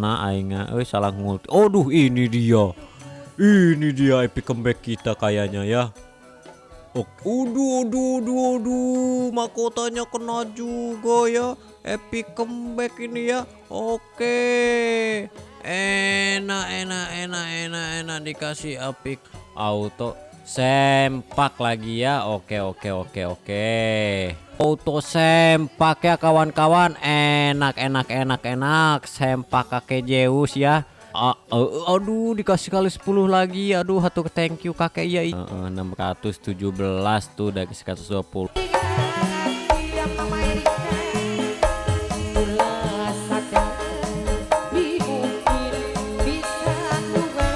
kena aingnya eh salah ngulti Aduh ini dia ini dia epic comeback kita kayaknya ya Oh, uduh, uduh, uduh, uduh, mahkotanya kena juga ya. Epic comeback ini ya. Oke. Enak, enak, enak, enak, enak dikasih epic auto sempak lagi ya. Oke, oke, oke, oke. Auto sempak ya kawan-kawan. Enak, enak, enak, enak. Sempak kakek Zeus ya. Uh, uh, aduh dikasih kali 10 lagi aduh satu thank you kakek ya uh, uh, 617 tuh dari 120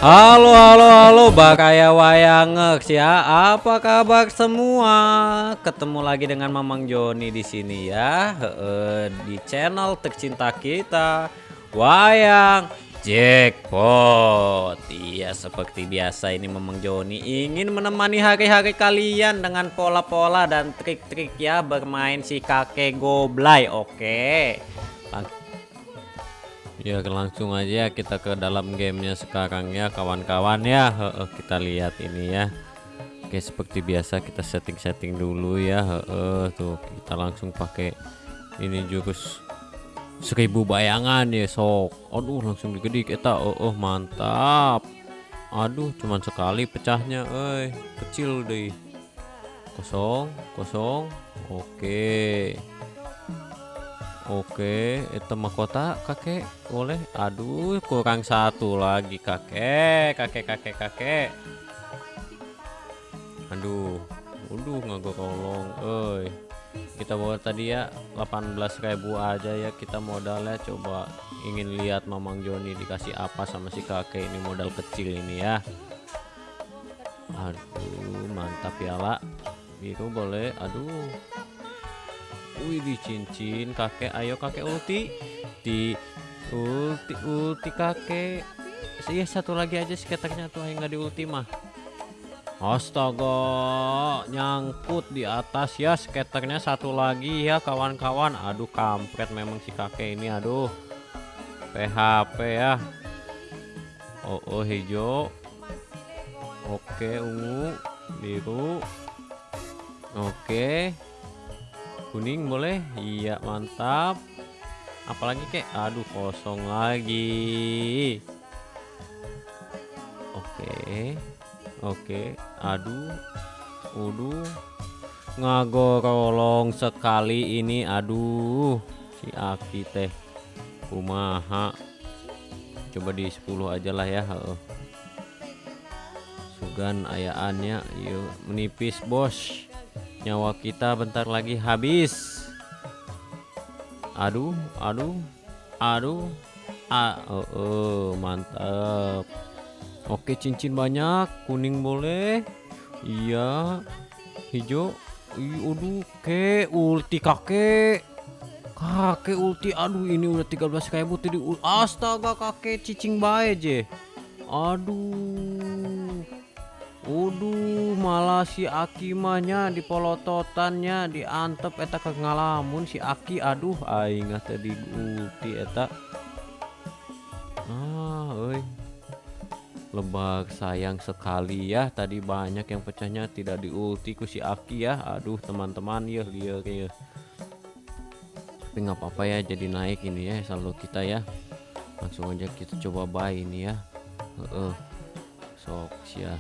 Halo halo halo bakaya wayangeks ya. Apa kabar semua? Ketemu lagi dengan Mamang Joni di sini ya. Di channel tercinta kita. Wayang Jackpot. Iya seperti biasa ini Memang Joni ingin menemani hari-hari kalian dengan pola-pola dan trik-trik ya bermain si kakek goblay. Oke Ya langsung aja kita ke dalam gamenya sekarang ya kawan-kawan ya. Heeh, kita lihat ini ya. Oke seperti biasa kita setting-setting dulu ya. Heeh, tuh kita langsung pakai ini jurus seribu bayangan ya sok. Aduh langsung digedik kita. Oh, oh mantap. Aduh cuman sekali pecahnya eh kecil deh. Kosong kosong. Oke oke itu mahkota kakek. Boleh? Aduh kurang satu lagi kakek. Kakek kakek kakek. Aduh aduh ngagorolong eh kita bawa tadi ya 18.000 aja ya kita modalnya. Coba ingin lihat Mamang Joni dikasih apa sama si kakek ini modal kecil ini ya. Aduh mantap ya lah biru boleh? Aduh wih di cincin kakek. Ayo kakek ulti. Di ulti ulti kakek. Iya satu lagi aja sekitarnya tuh yang nggak di ulti mah. Astaga nyangkut di atas. Ya skaternya satu lagi ya kawan-kawan. Aduh kampret memang si kakek ini aduh. PHP ya. Oh, oh hijau. Oke ungu biru. Oke kuning boleh? Iya mantap. Apalagi kek? Aduh kosong lagi. Oke Oke, aduh, uduh, ngagorolong sekali ini, aduh, si Aki teh, kumaha, coba di 10 aja lah ya, uh. sugan ayaannya, yuk. Menipis bos, nyawa kita bentar lagi habis, aduh, aduh, aduh, ah, oh, oh mantap. Oke cincin banyak kuning boleh. Iya hijau. Aduh ke ulti kakek. Kakek ulti aduh ini udah 13 kayak tadi astaga kakek cicing baik je aduh Waduh malah si Aki mahnya di polototannya diantep eta ngalamun si Aki aduh aing tadi ulti eta. Ah oi lebak sayang sekali ya tadi banyak yang pecahnya tidak di ulti ku si Aki ya. Aduh teman-teman ya dia ya tapi nggak apa-apa ya jadi naik ini ya selalu kita ya. Langsung aja kita coba buy ini ya. Uh, uh. sok ya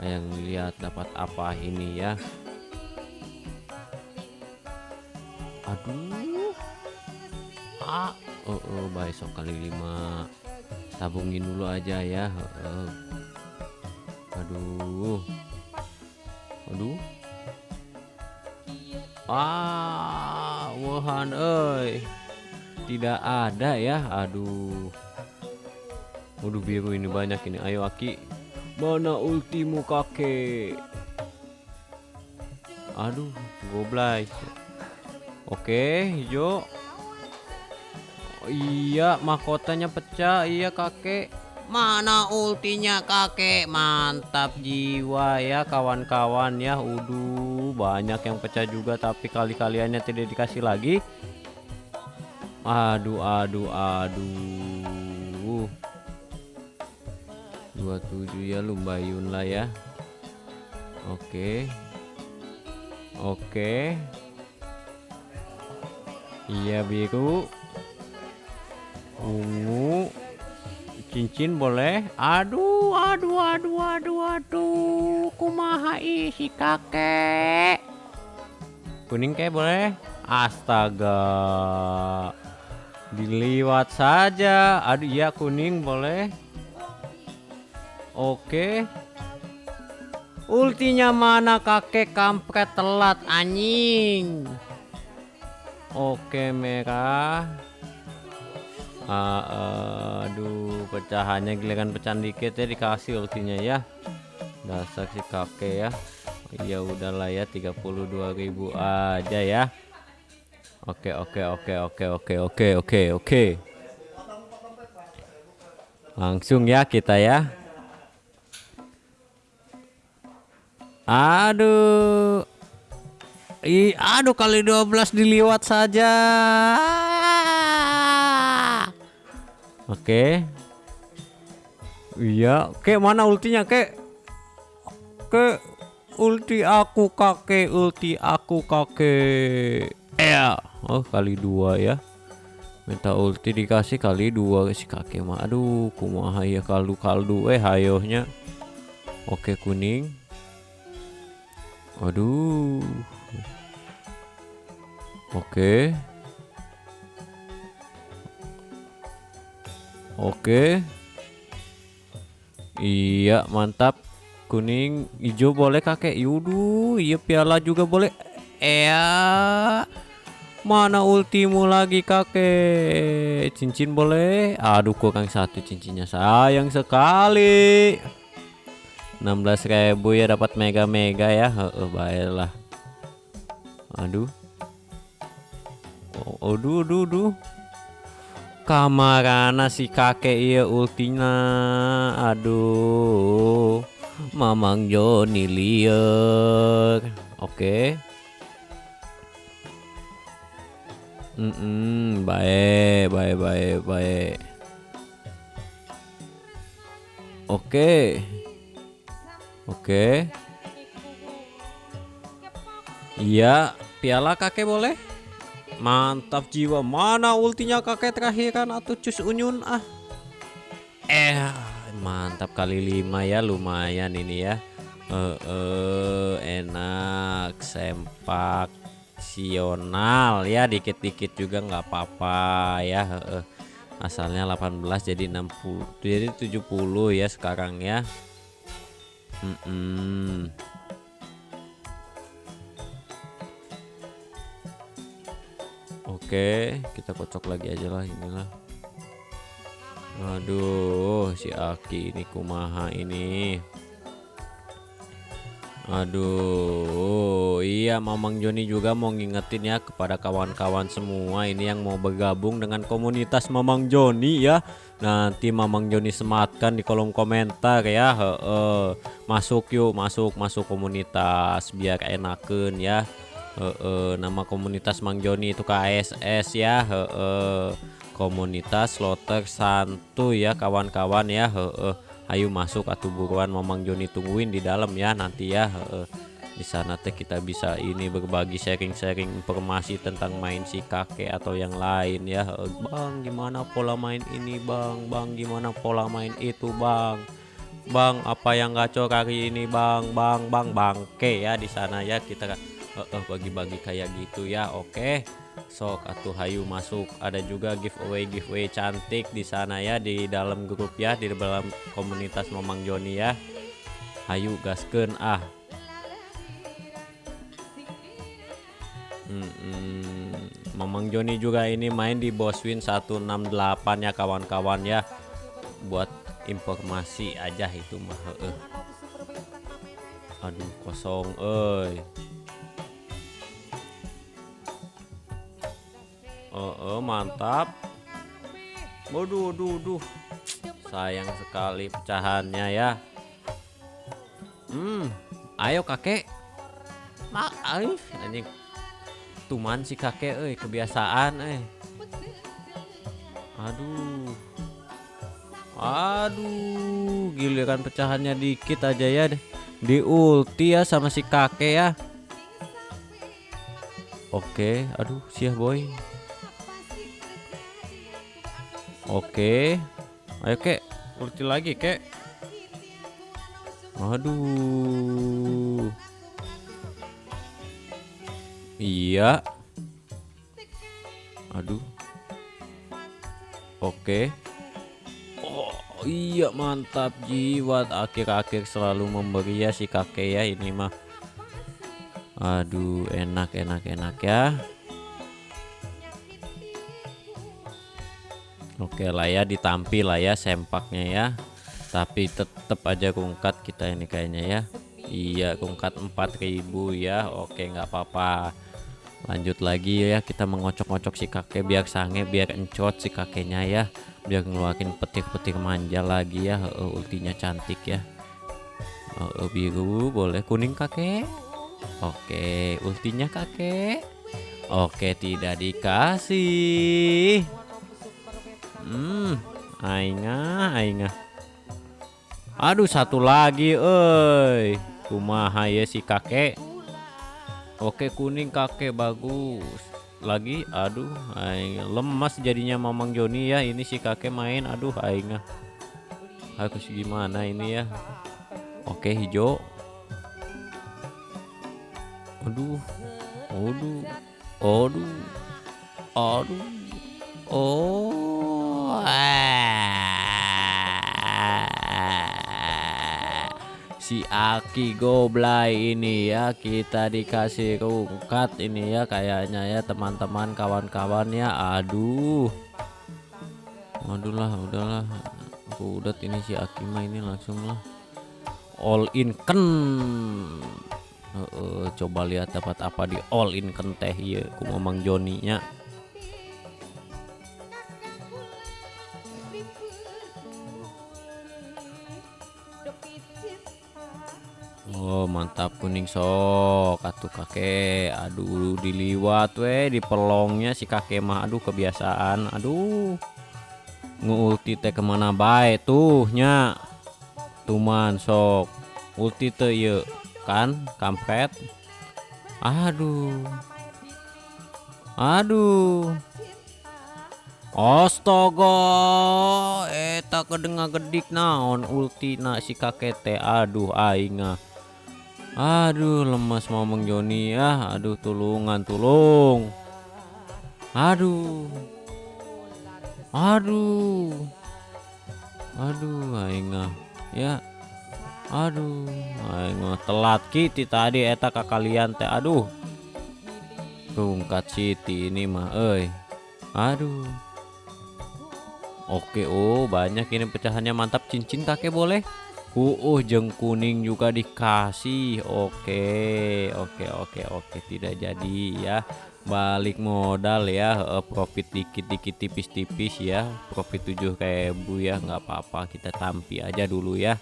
yang lihat dapat apa ini ya? Aduh. Ah oh, oh buy sok kali lima. Tabungin dulu aja ya uh, aduh. Aduh. Ah wahan oi. Tidak ada ya aduh. Waduh biru ini banyak ini. Ayo Aki mana ultimu kakek? Aduh goblay oke hijau. Iya mahkotanya pecah. Iya kakek. Mana ultinya kakek? Mantap jiwa ya kawan-kawan ya. Uduh banyak yang pecah juga tapi kali-kaliannya tidak dikasih lagi. Aduh aduh aduh 27 ya lumayan lah ya. Oke. Oke. Iya biru. Ungu. Cincin boleh. Aduh aduh aduh aduh aduh. Kumaha isi kakek? Kuning kayak boleh? Astaga. Diliwat saja. Aduh iya kuning boleh Oke. Ultinya mana kakek kampret telat anjing. Oke merah. Uh, aduh pecahannya giliran pecahan dikit ya dikasih ultinya ya. Dasar si kakek ya. Ya udahlah ya 32.000 aja ya. Oke oke oke oke oke oke oke oke. Langsung ya kita ya. Aduh. I, aduh kali 12 diliwat saja. Oke. Iya, oke mana ultinya, Kek? Ke ulti aku kakek, ulti aku kakek. Ya. Oh, kali dua ya. Minta ulti dikasih kali dua si kakek mah. Aduh, kumaha ya kaldu-kaldu eh hayohnya. Oke, kuning. Aduh. Oke. Oke. Iya, mantap. Kuning, hijau boleh kakek. Yudu, iya piala juga boleh. Ya. Mana ultimu lagi kakek? Cincin boleh? Aduh, kurang satu cincinnya. Sayang sekali. 16.000 ya dapat mega-mega ya. Heeh, baiklah. Aduh. Oh, aduh, aduh, aduh. Kamarana si kakek iya ultinya. Aduh. Mamang Joni liar. Oke. Mm -mm, baik, baik, baik, baik. Oke. Okay. Oke. Iya, piala kakek boleh. Mantap jiwa. Mana ultinya kakek terakhir kan atau cus unyun ah. Eh, mantap kali lima ya, lumayan ini ya. Eh, uh, enak sempak sional ya dikit-dikit juga nggak apa-apa ya. Uh, asalnya 18 jadi 60 jadi 70 ya sekarang ya. Oke, kita kocok lagi aja lah inilah. Aduh, si Aki ini kumaha ini. Aduh, iya Mamang Joni juga mau ngingetin ya kepada kawan-kawan semua ini yang mau bergabung dengan komunitas Mamang Joni ya. Nanti Mamang Joni sematkan di kolom komentar ya. He -he. Masuk yuk, masuk masuk komunitas biar enaken ya. He -he. Nama komunitas Mang Joni itu KSS ya. He -he. Komunitas Slotter Santu ya kawan-kawan ya. He -he ayo masuk atau buruan Mamang Joni tungguin di dalam ya nanti ya uh, di sana teh kita bisa ini berbagi sharing-sharing informasi tentang main si kakek atau yang lain ya. Bang gimana pola main ini Bang? Bang gimana pola main itu Bang? Bang apa yang gacor hari ini Bang? Bang Bang bangke ya di sana ya. Kita bagi-bagi uh, kayak gitu ya. Oke. Okay sok atuh hayu masuk. Ada juga giveaway giveaway cantik di sana ya di dalam grup ya di dalam komunitas Mamang Joni ya. Hayu gasken ah hmm. Mamang Joni juga ini main di Boswin 168 ya kawan-kawan ya buat informasi aja itu mah uh. aduh kosong eh Oh, oh mantap. Waduh, duh, duh. Sayang sekali pecahannya ya. Hmm, ayo kakek. Mak, ayo anjing. Tuman si kakek, eh kebiasaan, eh. Aduh. Aduh, giliran pecahannya dikit aja ya deh. Di ulti ya sama si kakek ya. Oke, aduh, siah boy. Oke. Ayo kek, ulti lagi kek. Aduh. Iya. Aduh. Oke. Oh iya mantap jiwa akhir-akhir selalu memberi ya si kakek ya ini mah. Aduh enak enak enak ya. Oke lah ya ditampil lah ya sempaknya ya. Tapi tetap aja kungkat kita ini kayaknya ya. Iya kungkat 4000 ya. Oke nggak apa-apa. Lanjut lagi ya kita mengocok-ngocok si kakek biar sange biar encot si kakeknya ya. Biar ngeluarin petir-petir manja lagi ya. Uh, ultinya cantik ya. Uh, biru boleh kuning kakek. Oke, ultinya kakek. Oke, tidak dikasih. Hmm, aingah, aingah. Aduh, satu lagi, oi. Kumaha ya si kakek. Oke, kuning kakek bagus. Lagi, aduh, aing lemas jadinya Mamang Joni ya. Ini si kakek main, aduh, aingah. Harus gimana ini ya? Oke, hijau. Aduh. Aduh. Aduh. Aduh. Oh. Si Aki Goblay ini ya kita dikasih rungkat ini ya kayaknya ya teman-teman kawan-kawan ya. Aduh. Aduh lah, udahlah. Aku udah ini si Akima ini langsung lah all in kan uh, uh, coba lihat dapat apa di all in kan teh ya ku memang mantap kuning sok. Atuh kakek. Aduh diliwat weh di pelongnya si kakek mah. Aduh kebiasaan. Aduh. Ngulti teh ke mana baik tuh nya? Tuman sok. Ulti teh yuk kan? Kampret. Aduh. Aduh. Astaga. Eta kedengar gedik naon ulti na si kakek teh. Aduh aingah aduh lemas ngomong Joni. Ya aduh tulungan tulung. Aduh. Aduh. Aduh aingah ya. Aduh aingah telat kita tadi eta kalian teh. Aduh. Tungkat Siti ini mah eh aduh. Oke oh banyak ini pecahannya. Mantap cincin kakek boleh uh jeng kuning juga dikasih. Oke oke oke oke. Tidak jadi ya. Balik modal ya. Profit dikit-dikit tipis-tipis ya. Profit 7 kayak bu ya. Nggak apa-apa. Kita tampi aja dulu ya.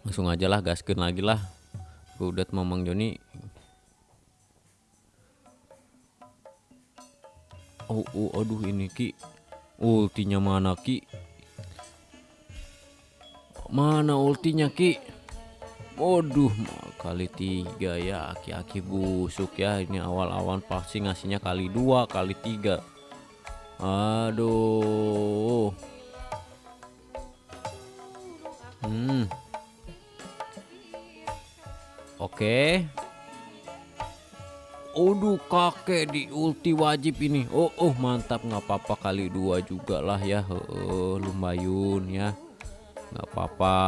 Langsung aja lah gaskin lagi lah. Udah momong Joni. Oh, oh aduh ini Ki. Ultinya mana Ki mana ultinya Ki? Waduh kali tiga ya aki-aki busuk ya. Ini awal-awal pasti ngasihnya kali dua kali tiga. Aduh. Hmm. Oke. Aduh kakek di ulti wajib ini. Oh oh mantap. Nggak apa-apa kali dua juga lah ya. Uh, lumayan ya nggak apa-apa.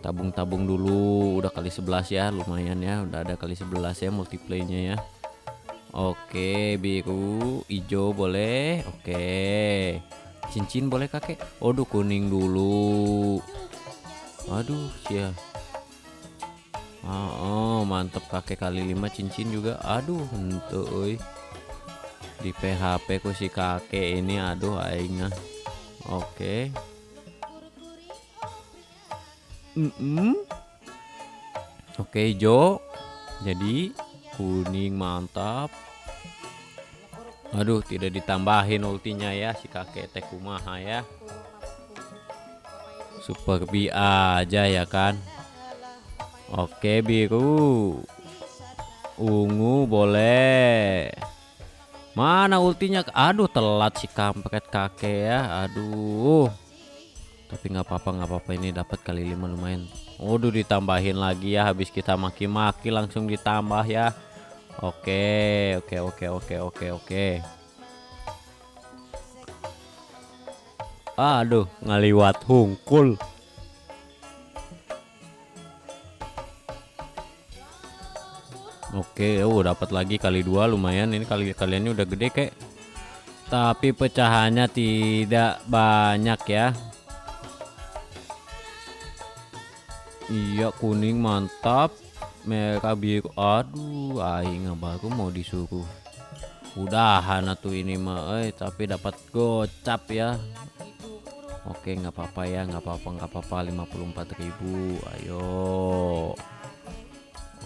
Tabung-tabung dulu udah kali 11 ya lumayan ya. Udah ada kali 11 ya multiplaynya ya. Oke biru hijau boleh. Oke. Cincin boleh kakek? Aduh kuning dulu. Aduh ya Oh, oh mantep kakek. Kali lima cincin juga. Aduh untuk di PHP ku si kakek ini. Aduh aingnya oke okay. mm -mm. oke Jo jadi kuning mantap Aduh, tidak ditambahin ultinya ya si kakek teh kumaha ya. Super B aja ya kan. Oke, biru. Ungu boleh. Mana ultinya? Aduh, telat si kampret kakek ya. Aduh. Tapi nggak apa-apa, nggak apa-apa ini dapat kali lima lumayan. Waduh, ditambahin lagi ya. Habis kita maki-maki langsung ditambah ya. Oke, oke, oke, oke, oke, oke. Aduh, ngaliwat hungkul. Oke, oh dapat lagi kali dua lumayan. Ini kali kaliannya udah gede kek. Tapi pecahannya tidak banyak ya. Iya kuning mantap. Merah biru. Aduh aing baru mau disuruh. Udahan tuh ini mah eh tapi dapat gocap ya. Oke nggak apa-apa ya nggak apa-apa nggak apa-apa. 54.000 ayo.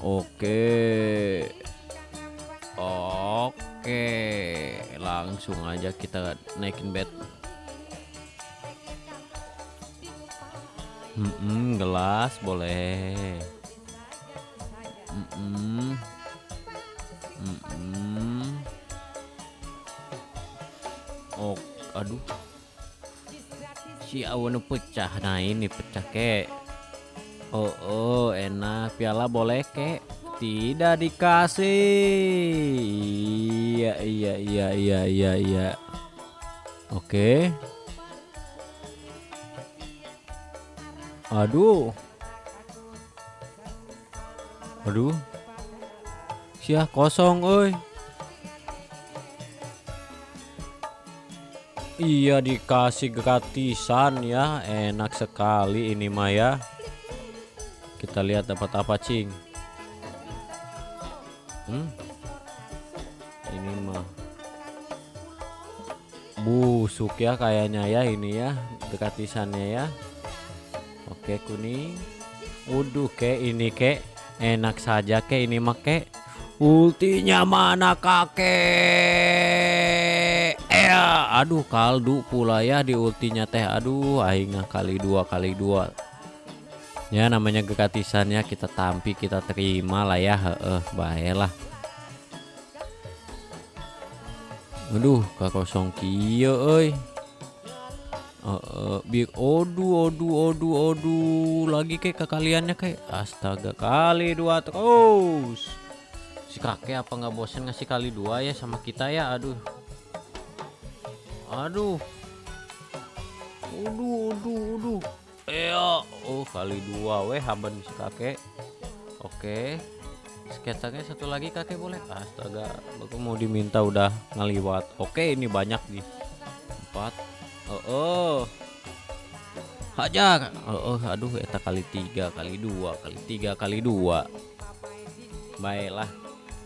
Oke. Oke langsung aja kita naikin bet -mm, gelas boleh -mm. Oh, aduh. Si awan pecah. Nah, ini pecah, Kek. Oh, oh, enak. Piala boleh, Kek. Tidak dikasih. Iya, iya, iya, iya, iya, iya. Oke. Aduh. Aduh. Sia kosong oi. Iya dikasih gratisan ya, enak sekali ini Maya. Kita lihat dapat apa, Cing. Hmm? Ini mah busuk ya kayaknya ya ini ya gratisannya ya. Oke kuning. Waduh, kayak ini kayak enak saja ke ini make ultinya mana kakek? Eh aduh kaldu pula ya di ultinya teh. Aduh aing kali dua kali dua. Ya namanya gratisannya kita tampi kita terima lah ya. Heeh baiklah aduh kosong kio oi Uh, uh, big odu odu odu odu lagi kayak kekaliannya kayak astaga kali dua terus si kakek apa nggak bosan ngasih kali dua ya sama kita ya aduh aduh Aduh, aduh, aduh. Ya, oh kali dua weh haban si kakek. Oke. Sketanya satu lagi kakek boleh? Astaga, aku mau diminta udah ngaliwat. Oke, ini banyak di empat oh, oh. hajar. Oh, oh aduh eta kali tiga kali dua kali tiga kali dua. Baiklah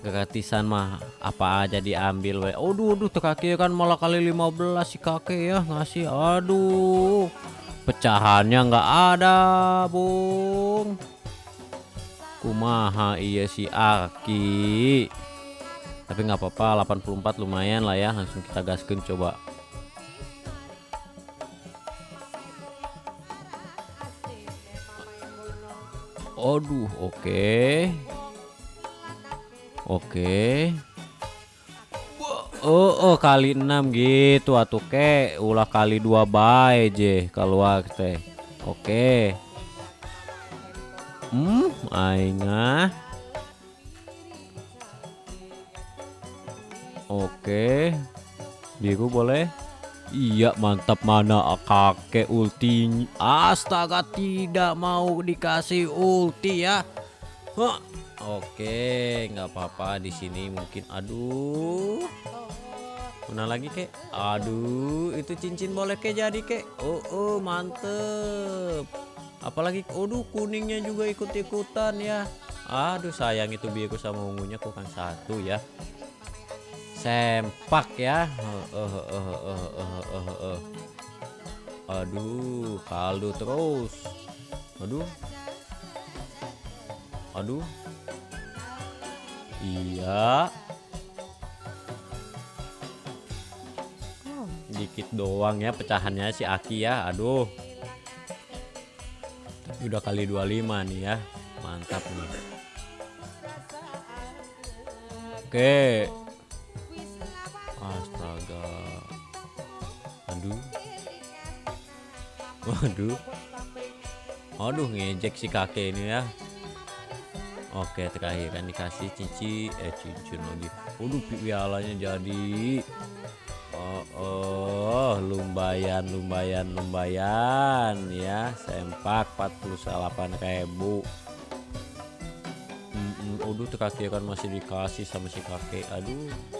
gratisan mah apa aja diambil we. Aduh aduh kakek kan malah kali 15 si kakek ya ngasih. Aduh pecahannya nggak ada bung. Kumaha iya si Aki? Tapi nggak apa-apa 84 lumayan lah ya langsung kita gaskan coba Aduh, oke. Okay. Oke. Okay. Oh, oh kali 6 gitu atuh ke ulah kali dua bae je keluar teh. Oke. Okay. Hmm, aing ah. Oke. Biru boleh? Iya mantap mana kakek ulti. Astaga tidak mau dikasih ulti ya. Huh. Oke nggak apa-apa di sini mungkin. Aduh. Mana lagi kek? Aduh itu cincin boleh ke jadi kek? Oh, oh mantep. Apalagi aduh kuningnya juga ikut-ikutan ya. Aduh sayang itu biru sama ungunya kan satu ya sempak ya. Uh, uh, uh, uh, uh, uh, uh. aduh kaldu terus. Aduh. Aduh. Iya. Dikit doang ya pecahannya si Aki ya. Aduh. Udah kali 25 nih ya. Mantap nih. Oke waduh. Aduh ngejek si kakek ini ya. Oke terakhir kan dikasih cincin eh cincin lagi. Waduh pialanya jadi. Oh, oh lumayan lumayan lumayan ya. Sempak 48 ribu. Mm -mm, Aduh terakhir kan masih dikasih sama si kakek. Aduh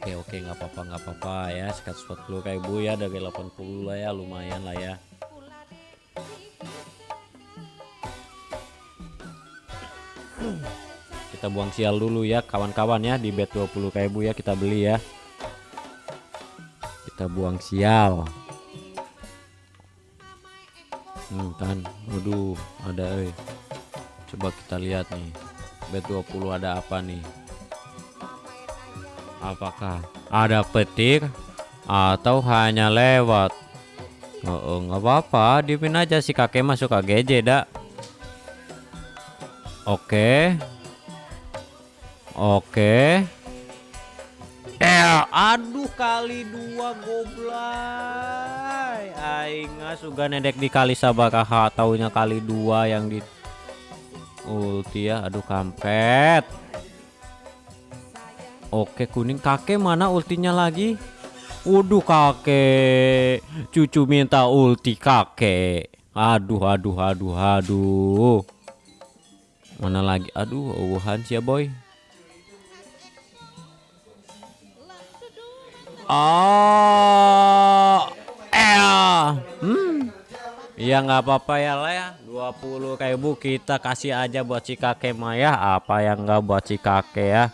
Oke oke nggak apa-apa nggak apa-apa ya. 140 ribu ya dari 80 lah ya lumayan lah ya. Kita buang sial dulu ya kawan-kawan ya di bet 20 ribu ya kita beli ya. Kita buang sial. Hmm, kan aduh ada eh. coba kita lihat nih bet 20 ada apa nih apakah ada petir atau hanya lewat Oh, nggak apa-apa, dipin aja si kakek masuk AGJ dak. Oke. Oke. Eh, aduh kali dua goblay. Aing suga nedek di kali sabaraha taunya kali dua yang di ulti ya. Aduh kampret. Oke kuning kakek mana ultinya lagi? Waduh kakek, cucu minta ulti kakek. Aduh, aduh, aduh, aduh. Mana lagi? Aduh, Wuhan sih ya boy. Oh, eh, hmm. Ya nggak apa-apa ya lah ya. 20 ribu kita kasih aja buat si kakek Maya. Apa yang nggak buat si kakek ya?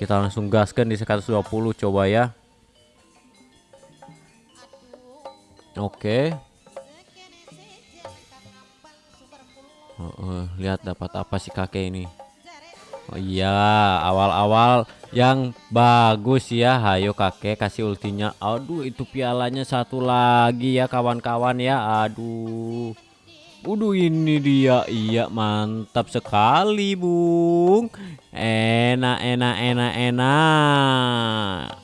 Kita langsung gaskan di 120 coba ya. Oke. Oh, oh, lihat dapat apa sih kakek ini? Oh iya, awal-awal yang bagus ya. Hayo kakek kasih ultinya. Aduh, itu pialanya satu lagi ya kawan-kawan ya. Aduh. Waduh ini dia. Iya mantap sekali bung. Enak enak enak enak.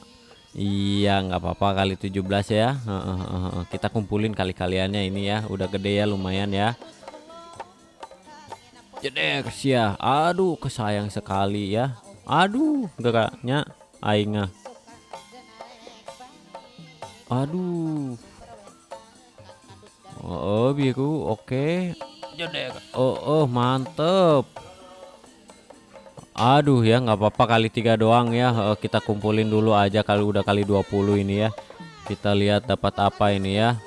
Iya nggak apa-apa kali 17 ya. Kita kumpulin kali-kaliannya ini ya. Udah gede ya lumayan ya. Jedek ya aduh kesayang sekali ya. Aduh geraknya. Aingah aduh oh biru oke. Jedek oh oh mantep. Aduh ya nggak apa-apa kali tiga doang ya. Kita kumpulin dulu aja kalau udah kali 20 ini ya. Kita lihat dapat apa ini ya.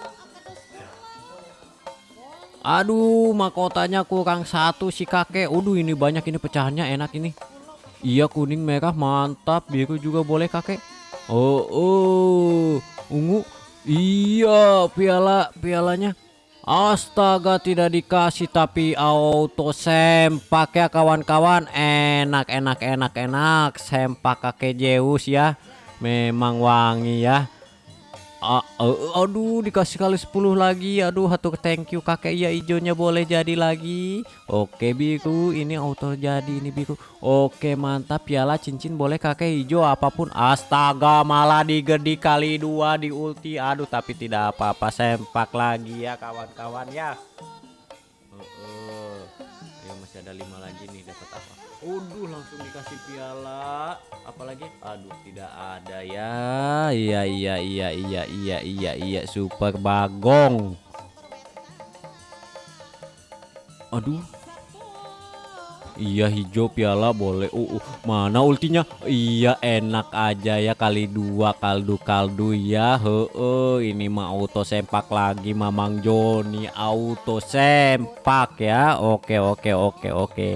Aduh mahkotanya kurang satu si kakek. Udah ini banyak ini pecahannya enak ini. Iya kuning merah mantap. Biru juga boleh kakek. Oh oh ungu. Iya piala pialanya Astaga tidak dikasih tapi auto sempak ya kawan-kawan. Enak enak enak enak. Sempak kakek Zeus ya. Memang wangi ya uh, aduh dikasih kali 10 lagi. Aduh hatur thank you kakek. Ya hijaunya boleh jadi lagi. Oke biru ini auto jadi ini biru oke mantap. Piala cincin boleh kakek. Hijau apa pun. Astaga malah digedi kali dua di ulti. Aduh tapi tidak apa-apa. Sempak lagi ya kawan-kawan ya. Uh, uh. Ayo masih ada lima lagi nih Uduh langsung dikasih piala. Apalagi? Aduh tidak ada ya. Iya iya iya iya iya iya iya. Super bagong. Aduh. Iya hijau piala boleh. Uh, uh, mana ultinya? Iya enak aja ya. Kali dua kaldu kaldu ya. He, he ini mah auto sempak lagi Mamang Joni. Auto sempak ya. Oke oke oke oke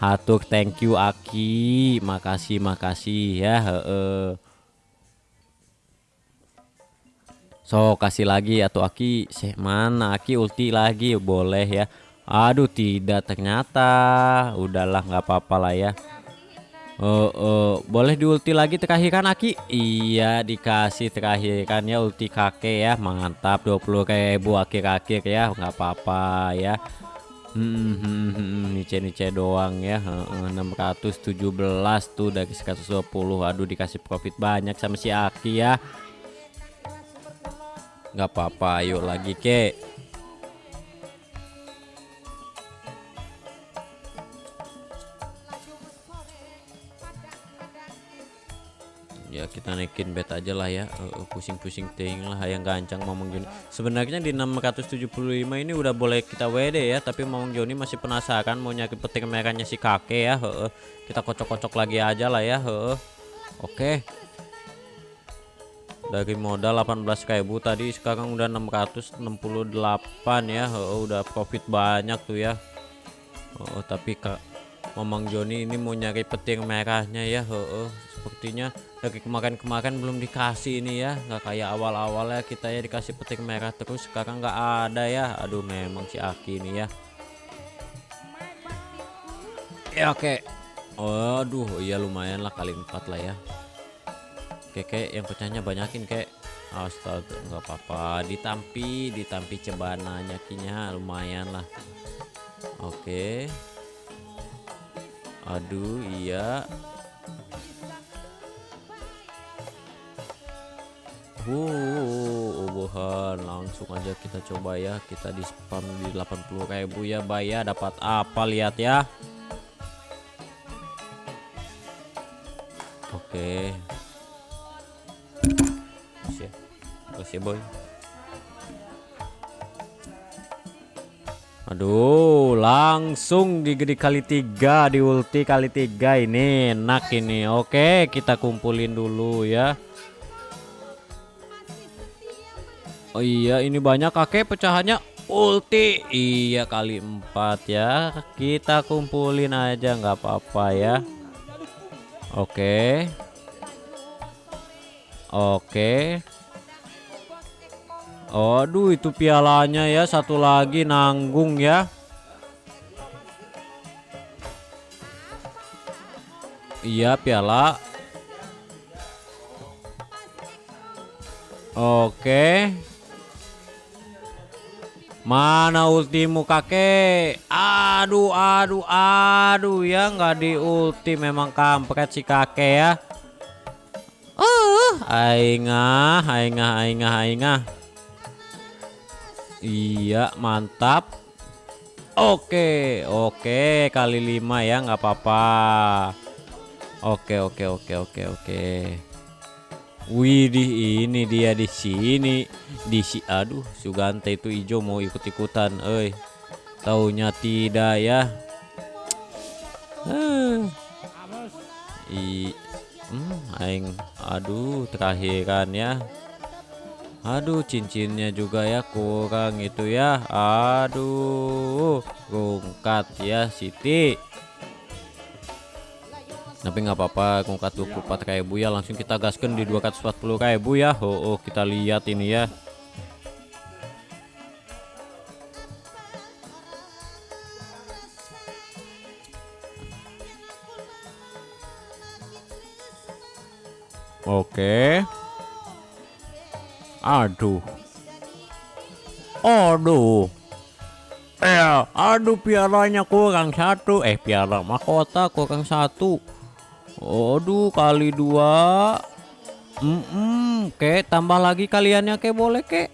Hatur thank you Aki makasih makasih ya he, he. So kasih lagi atau Aki sih mana Aki ulti lagi boleh ya Aduh tidak ternyata udahlah nggak apa-apa lah ya Oh, oh, boleh diulti lagi terakhiran Aki? Iya, dikasih terakhiran ya ulti kakek ya. Mantap 20.000 akhir-akhir ya. nggak apa-apa ya. Hmm, hmm, hmm, nice nice doang ya. Uh, 617 tuh dari 120. Aduh, dikasih profit banyak sama si Aki ya. nggak apa-apa, ayo lagi, Kek. Ya kita naikin bet aja lah ya. Pusing-pusing uh, ting lah yang gancang Momong Joni. Sebenarnya di 675 ini udah boleh kita WD ya tapi Momong Joni masih penasaran mau nyari petir merahnya si kakek ya. Uh, kita kocok-kocok lagi aja lah ya uh, oke. Okay. dari modal 18.000 tadi sekarang udah 668 ya. Uh, udah profit banyak tuh ya. Uh, tapi kak Momong Joni ini mau nyari petir merahnya ya uh, sepertinya dari kemarin-kemarin belum dikasih ini ya. Nggak kayak awal-awal ya kita ya dikasih petik merah terus. Sekarang nggak ada ya. Aduh memang si Aki ini ya. Ya oke. Okay. aduh iya lumayan lah kali empat lah ya. Oke kayak yang pecahnya banyakin kayak. Astaga nggak apa-apa. Ditampi ditampi cebana nyakinya lumayan lah. Oke. Okay. aduh iya Uh, obohan langsung aja kita coba ya. Kita di spam di 80.000 ya bayar dapat apa? Lihat ya. Oke. Okay. Kasih boy? Aduh langsung digede kali tiga di ulti kali tiga ini. Enak ini. Oke kita kumpulin dulu ya Oh iya ini banyak kakek pecahannya ulti. Iya kali empat ya. Kita kumpulin aja nggak apa-apa ya. Oke. Oke. Aduh itu pialanya ya. Satu lagi nanggung ya. Iya piala. Oke Mana ultimu kakek? Aduh, aduh, aduh ya nggak di ulti memang kampret si kakek ya. Uh, aingah, aingah, aingah, aingah. Iya, mantap. Oke, oke, kali lima ya nggak apa-apa. Oke, oke, oke, oke, oke. Widih ini dia di sini. Di si aduh Sugante itu hijau mau ikut-ikutan eh taunya tidak ya. I hmm, aing aduh terakhiran ya. Aduh cincinnya juga ya kurang itu ya. Aduh rungkat ya Siti tapi nggak apa-apa ngungkat 24 ribu ya langsung kita gaskan di 240 ribu ya oh, oh kita lihat ini ya Oke. Aduh. Aduh. Eh, aduh piaranya kurang satu. Eh, piara mahkota kurang satu. Aduh kali dua. Mm -mm, Kek tambah lagi kaliannya kek boleh kek?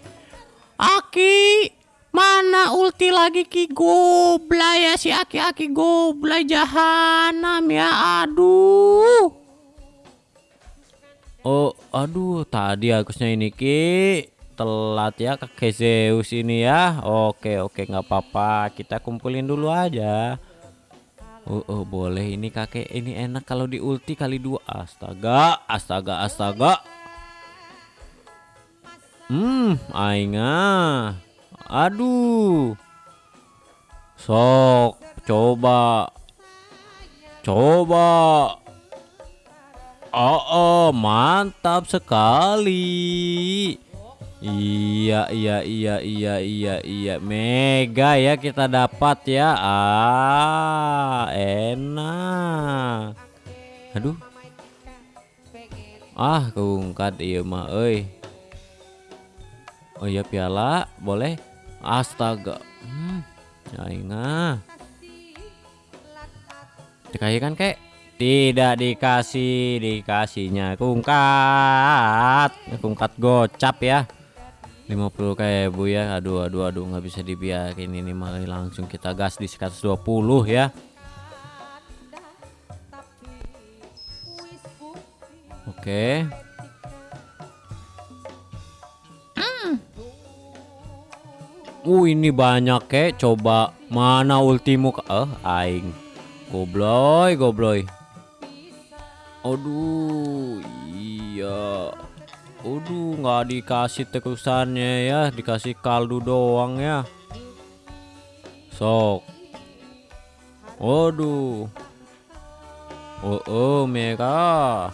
Aki Mana ulti lagi ki? Gobla ya si aki-aki gobla jahanam ya aduh. Oh aduh tadi harusnya ini ki. Telat ya ke Zeus ini ya. Oke oke nggak apa-apa. Kita kumpulin dulu aja Oh, oh boleh ini kakek. Ini enak kalau di ulti kali dua. Astaga astaga astaga. Hmm ainga. Aduh. Sok coba. Coba. Oh, oh mantap sekali Iya iya iya iya iya iya. Mega ya kita dapat ya. Ah enak. Aduh. Ah keungkat iya mah euy. Oh iya piala boleh? Astaga. Hmm aing ah dikasih kan kek? Tidak dikasih dikasihnya kungkat. Kungkat gocap ya 50 kayak bu ya. Aduh aduh aduh nggak bisa dibiarin. Ini malah langsung kita gas di 120 ya. Oke. Uh ini banyak kek coba mana ultimu eh aing. Gobloy gobloy. Aduh iya Aduh nggak dikasih terusannya ya dikasih kaldu doang ya. Sok. Waduh. Oh oh merah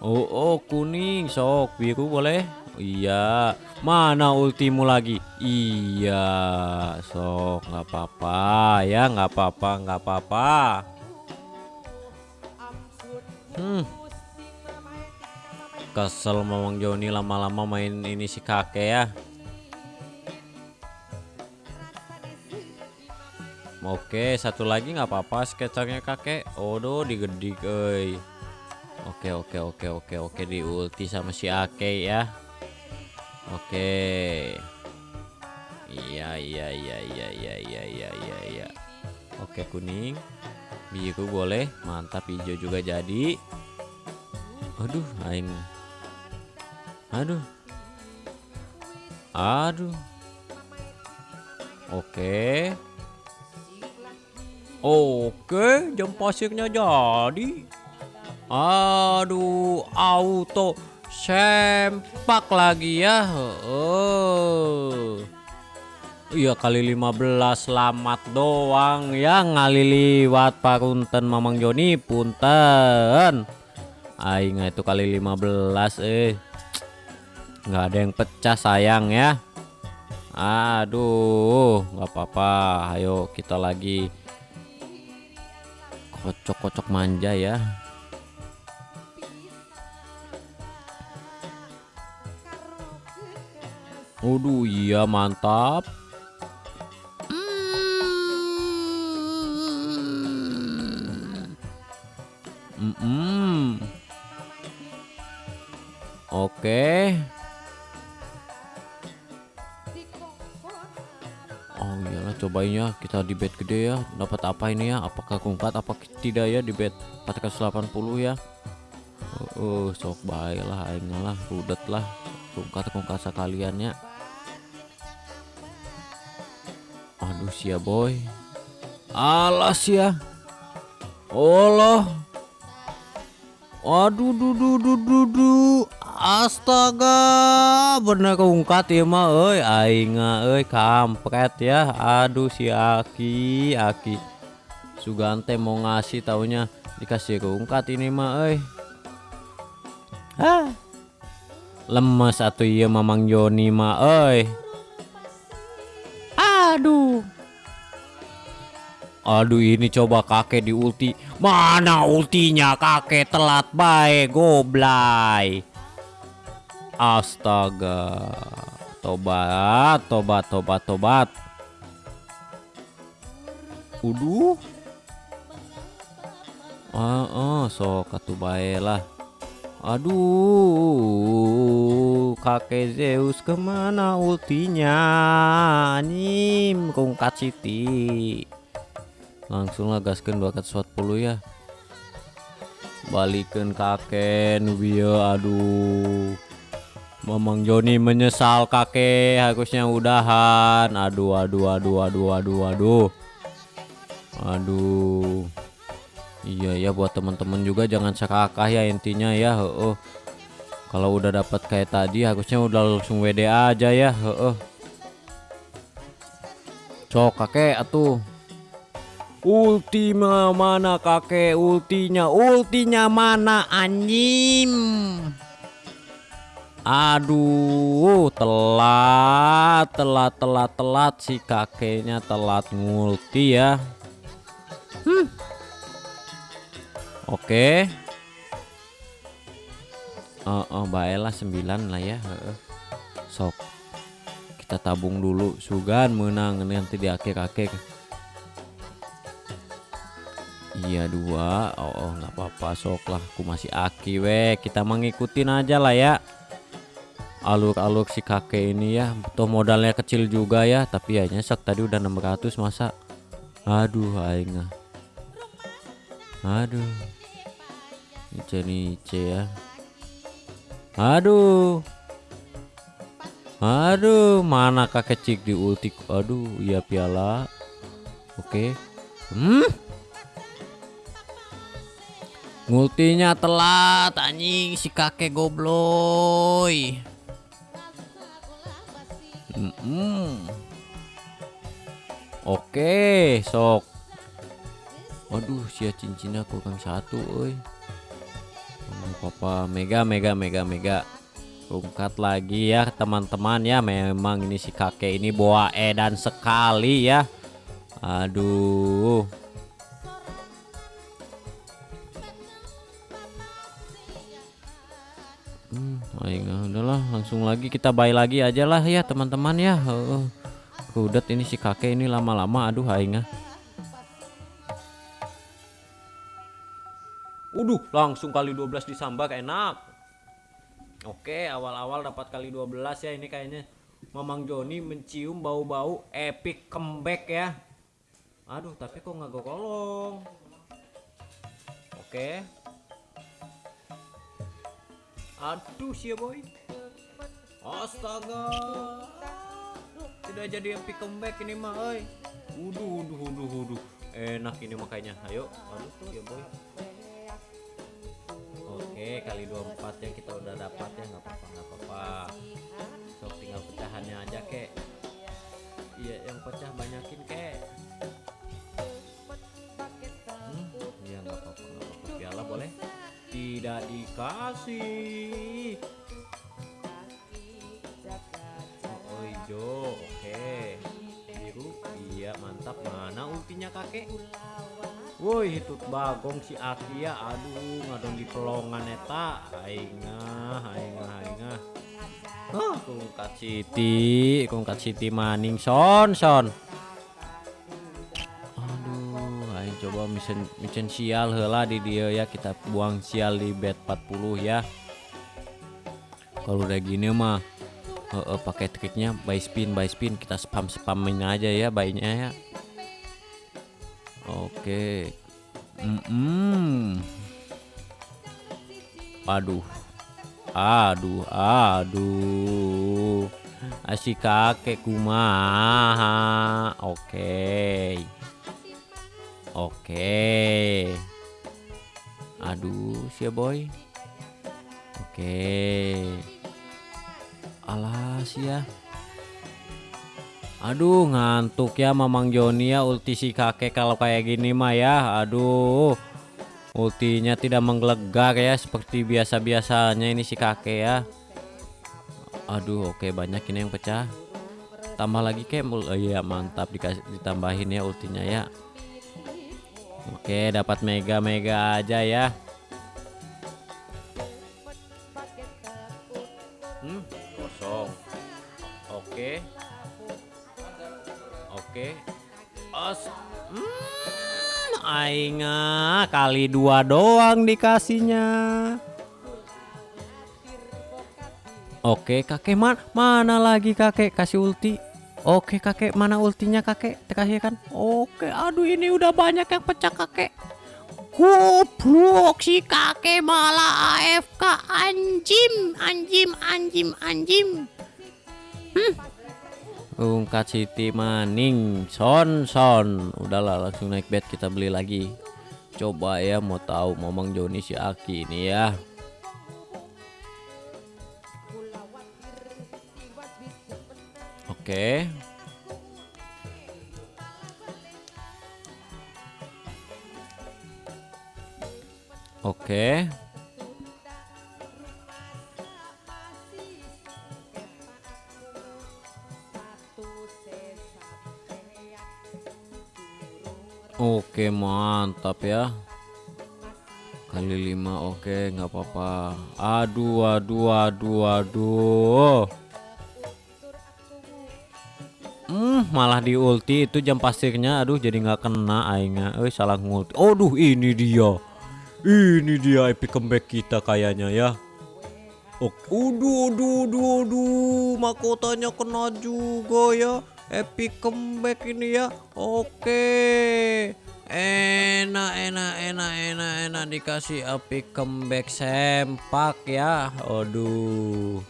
Oh, oh kuning sok. Biru boleh? Iya. Mana ultimu lagi? Iya sok. Nggak apa-apa ya nggak apa-apa nggak apa-apa. Hmm kesel Mamang Joni lama-lama main ini si kakek ya Oke satu lagi nggak apa-apa sketchernya kakek Odo digedik oi Oke oke oke oke oke di ulti sama si Ake ya. Oke. Iya iya iya iya iya iya iya iya iya. Oke kuning. Biru boleh. Mantap hijau juga jadi. Aduh aing. Aduh. Aduh. Oke. Oke, jam pasirnya jadi. Aduh, auto sempak lagi ya. Oh. Iya kali 15 selamat doang ya ngali liwat pakunten Mamang Joni punten. Aing itu kali 15 eh. Nggak ada yang pecah sayang ya. Aduh, nggak apa-apa. Ayo kita lagi kocok-kocok manja ya. Waduh, iya mantap. Mm -mm. Oke. Oh iyalah cobain ya. Kita di bed gede ya. Dapat apa ini ya? Apakah kumpat apa tidak ya? Di bed 480 ya. Oh, uh, sok baik lah aing lah. Rudet lah. Kumkat sekaliannya. Aduh sia boy. Alas ya. Allah. Aduh dudu dudu du astaga bener keungkat ya mah oi aing oi kampret ya. Aduh si Aki Aki. Sugante mau ngasih taunya. Dikasih keungkat ini mah oi ah. Lemes atau iya mamang Joni mah oi aduh. Aduh ini coba kakek di ulti. Mana ultinya kakek? Telat baik goblay Astaga Tobat Tobat Tobat Tobat Uduh Ah, ah so katu lah Aduh, kakek Zeus ke mana ultinya? Nim, kungkat City. Langsung lah gaskan 240 ya. Balikan kakek Nubia, aduh. Mamang Joni menyesal kakek, harusnya udahan. Aduh, aduh, aduh, aduh, aduh, aduh. Aduh. Iya ya buat teman-teman juga jangan serakah ya intinya ya oh kalau udah dapat kayak tadi harusnya udah langsung WD aja ya oh cok kakek atuh ultima mana kakek ultinya ultinya mana anjing aduh telat telat telat telat si kakeknya telat ngulti ya hmm Oke. Oh, oh baiklah 9 lah ya. Sok. Kita tabung dulu. Sugan menang nanti di akhir-akhir. Iya dua. Oh, oh nggak apa-apa sok lah. Aku masih aki we. Kita mengikutin aja lah ya. Alur-alur si kakek ini ya. Toh modalnya kecil juga ya. Tapi ya nyesek tadi udah 600 masa. Aduh aing. ah. Aduh. Nice nice ya. Aduh. Aduh, mana kakek cik di ulti? Aduh, iya piala. Oke. Hmm. Multinya telat anjing si kakek gobloy. Hmm. Oke, sok. Aduh, sia cincinnya kurang satu, oi. Oh, papa mega mega mega mega. Ungkat lagi ya teman-teman ya memang ini si kakek ini bawa edan sekali ya. Aduh. Hmm, aing, ah, udahlah langsung lagi kita buy lagi aja lah ya teman-teman ya. Heeh. Kudet ini si kakek ini lama-lama aduh aing ah. Uduh, langsung kali 12 disambak enak. Oke, awal-awal dapat kali 12 ya ini kayaknya Mamang Joni mencium bau-bau epic comeback ya. Aduh, tapi kok nggak golong. Oke. Aduh, sih boy. Astaga. Tidak jadi epic comeback ini mah, oi. Uduh, uduh, uduh, uduh. Enak ini makanya. Ayo, aduh, ya boy. Oke, kali 24 ya kita udah dapat ya, nggak apa-apa, nggak apa-apa. Sok tinggal pecahannya aja, kek. Iya, yang pecah banyakin, kek. Tidak dikasih. Oh, hijau, oke. Biru, iya mantap. Mana ultinya kakek? Woi hitut bagong si Aki ya aduh ngadon di pelongan eta aingah aingah aingah Hah, kungkat Siti, kungkat Siti maning son son. Coba mission mission sial heula di dia ya kita buang sial di bet 40 ya. Kalau udah gini mah heeh pakai triknya buy spin buy spin kita spam spamin aja ya bayinya ya. Oke. Mm-mm. Aduh. Aduh, aduh. Asik kakek kumaha. Oke. Oke. Aduh, si boy. Oke. Alas ya. Aduh ngantuk ya Mamang Joni ya ulti si kakek kalau kayak gini mah ya Aduh Ultinya tidak menggelegar ya seperti biasa-biasanya ini si kakek ya Aduh oke banyak ini yang pecah Tambah lagi kayak oh, iya mantap dikasih ditambahin ya ultinya ya Oke dapat mega-mega aja ya Hmm kosong Oke Oke. Os. Hmm, aingah kali dua doang dikasihnya. Oke, kakek man mana lagi kakek kasih ulti? Oke, kakek mana ultinya kakek? Kasih kan? Oke, aduh ini udah banyak yang pecah kakek. Goblok si kakek malah AFK anjim, anjim, anjim, anjim. Hmm. Ungkat Siti maning son son udahlah langsung naik bet kita beli lagi coba ya mau tahu Momang Joni si Aki ini ya Oke. Oke. Oke mantap ya. Kali lima oke nggak apa-apa. Aduh aduh aduh aduh Hmm, malah di ulti itu jam pasirnya aduh jadi nggak kena aingnya eh salah ngulti aduh ini dia ini dia epic comeback kita kayaknya ya Oke, uduh, uduh, uduh, uduh, mahkotanya kena juga ya. Epic comeback ini ya. Oke, enak, enak, enak, enak, enak dikasih epic comeback sempak ya. Aduh.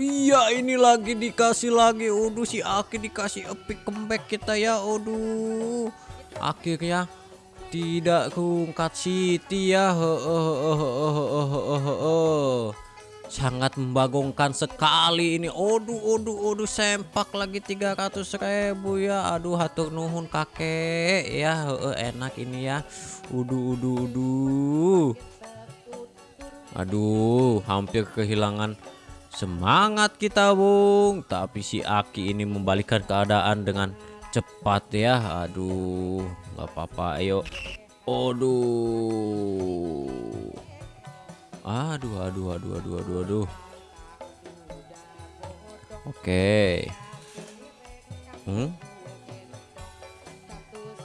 Iya, ini lagi dikasih lagi. Uduh, si Aki dikasih epic comeback kita ya. Aduh, akhirnya tidak keungkat City ya. Sangat membagongkan sekali ini. Aduh aduh aduh sempak lagi 300 ribu ya. Aduh hatur nuhun kakek. Ya enak ini ya. Uduh uduh uduh aduh hampir kehilangan semangat kita bung. Tapi si Aki ini membalikan keadaan dengan cepat ya. Aduh nggak apa-apa ayo. Aduh. Aduh aduh aduh aduh aduh aduh. Oke. Hmm?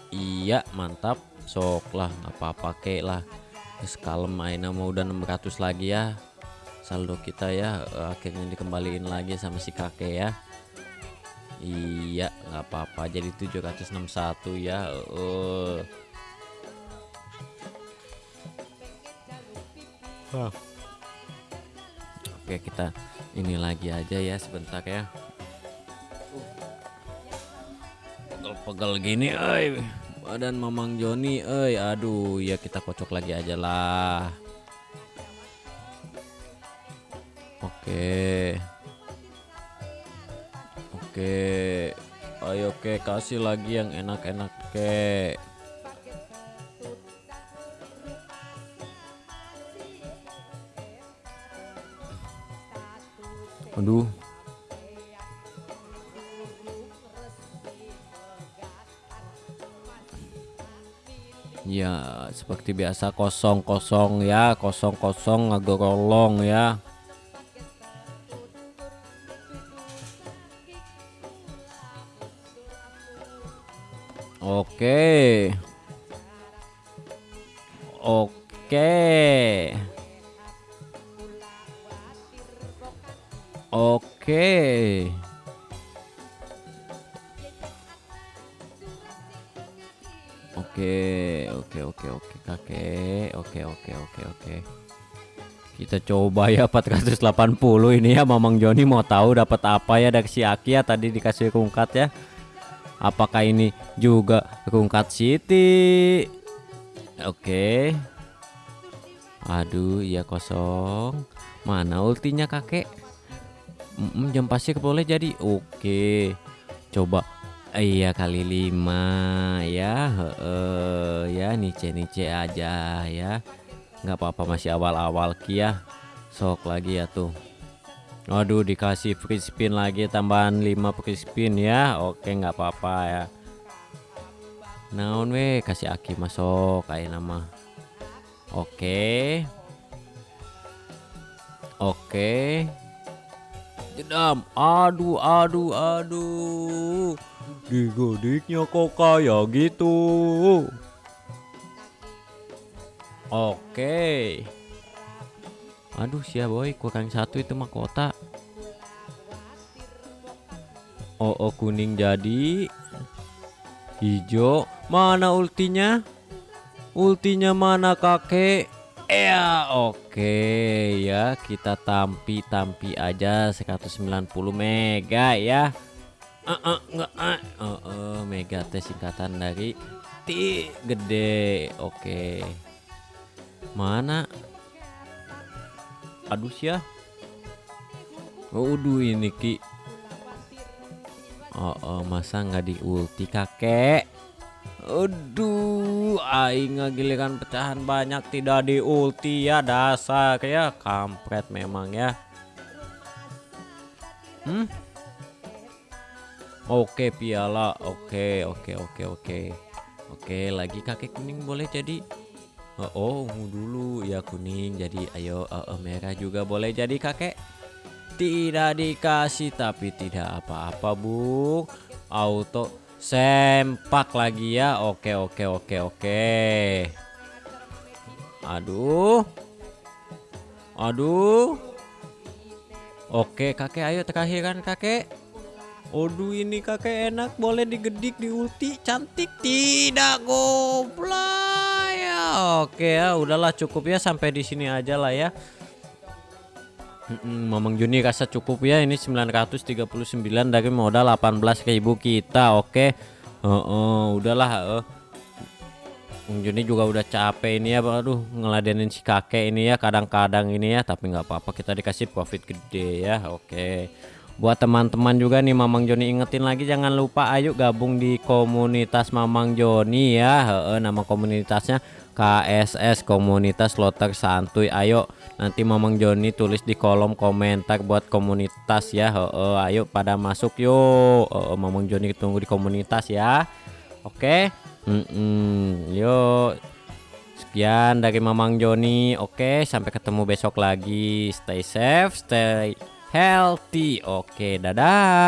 iya mantap. Sok lah nggak apa-apa kek lah. Kalem mainnya mau udah 600 lagi ya saldo kita ya akhirnya dikembaliin lagi sama si kakek ya. Iya nggak apa-apa jadi 761 ya uh. Oke kita ini lagi aja ya sebentar ya. Pegel-pegel gini ay badan Mamang Joni ay aduh ya kita kocok lagi aja lah Oke Oke. Ayo ke kasih lagi yang enak-enak ke. Aduh. Ya, seperti biasa kosong-kosong ya, kosong-kosong ngagorolong ya. Oke. Oke. Oke. Oke, oke, oke, oke, kakek. Oke, oke, oke, oke. Kita coba ya 480 ini ya Mamang Joni mau tahu dapat apa ya dari si Aki ya tadi dikasih kungkat ya. Apakah ini juga Rungkat City? Oke. Aduh, iya kosong. Mana ultinya kakek? Jam pasir boleh jadi. Oke. Coba iya kali lima ya. Uh, ya nice nice aja ya. nggak apa-apa masih awal-awal kia. Sok lagi ya tuh. Aduh dikasih free spin lagi tambahan 5 free spin ya Oke nggak apa-apa ya Naon weh kasih aki masuk kayak nama Oke. Oke. Jedam. Aduh aduh aduh. Digodiknya kok kayak gitu. Oke. Aduh siap boy kurang satu itu mahkota Oh, oh kuning jadi. Hijau Mana ultinya? Ultinya mana kakek? Ya oke ya. Kita tampi-tampi aja 190 mega ya. Uh, uh, enggak, uh, uh, uh, mega tes singkatan dari T gede. Oke. Mana? Aduh ya oh udah ini ki. Oh, oh masa nggak di ulti kakek Aduh, aing giliran pecahan banyak tidak di ulti ya dasar ya kampret memang ya. Hmm? Oke piala, oke oke oke oke. Oke lagi kakek kuning boleh jadi Oh, oh ungu dulu ya kuning jadi ayo uh, merah juga boleh jadi kakek tidak dikasih tapi tidak apa-apa bung auto sempak lagi ya. Oke oke oke oke. Aduh. Aduh. Oke kakek ayo terakhir kan kakek? Aduh ini kakek enak. Boleh digedik di ulti cantik tidak goblok? Ya oke ya. Udahlah cukup ya. Sampai di sini aja lah ya Mamang Juni rasa cukup ya ini 939 dari modal 18.000 kita oke uh, uh, udahlah uh. Mang Juni juga udah capek ini ya aduh ngeladenin si kakek ini ya kadang-kadang ini ya tapi nggak apa-apa kita dikasih profit gede ya oke buat teman-teman juga nih Mamang Joni ingetin lagi jangan lupa ayo gabung di komunitas Mamang Joni ya He, nama komunitasnya KSS komunitas loter santuy. Ayo nanti Mamang Joni tulis di kolom komentar buat komunitas ya. He, ayo pada masuk yuk. He, Mamang Joni tunggu di komunitas ya. Oke? Mm -mm. yuk. Sekian dari Mamang Joni. Oke sampai ketemu besok lagi. Stay safe stay healthy. Oke, dadah.